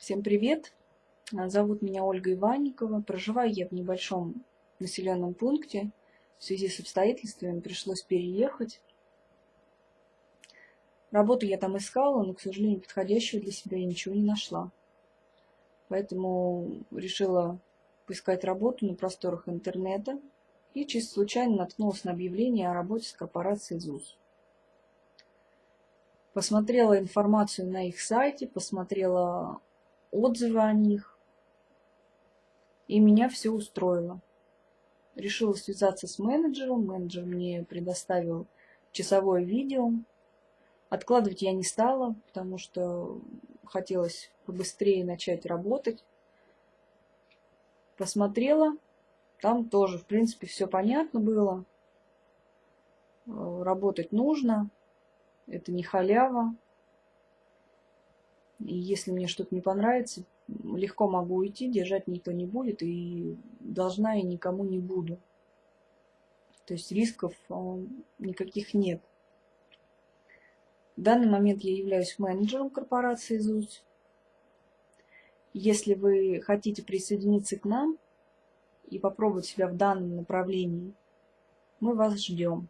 Всем привет! Зовут меня Ольга Иванникова. Проживаю я в небольшом населенном пункте. В связи с обстоятельствами пришлось переехать. Работу я там искала, но, к сожалению, подходящего для себя я ничего не нашла. Поэтому решила поискать работу на просторах интернета и чисто случайно наткнулась на объявление о работе с корпорацией ЗУС. Посмотрела информацию на их сайте, посмотрела отзывы о них, и меня все устроило. Решила связаться с менеджером, менеджер мне предоставил часовое видео. Откладывать я не стала, потому что хотелось побыстрее начать работать. Посмотрела, там тоже, в принципе, все понятно было. Работать нужно, это не халява. И если мне что-то не понравится, легко могу уйти, держать никто не будет, и должна я никому не буду. То есть рисков а, никаких нет. В данный момент я являюсь менеджером корпорации ЗУС. Если вы хотите присоединиться к нам и попробовать себя в данном направлении, мы вас ждем.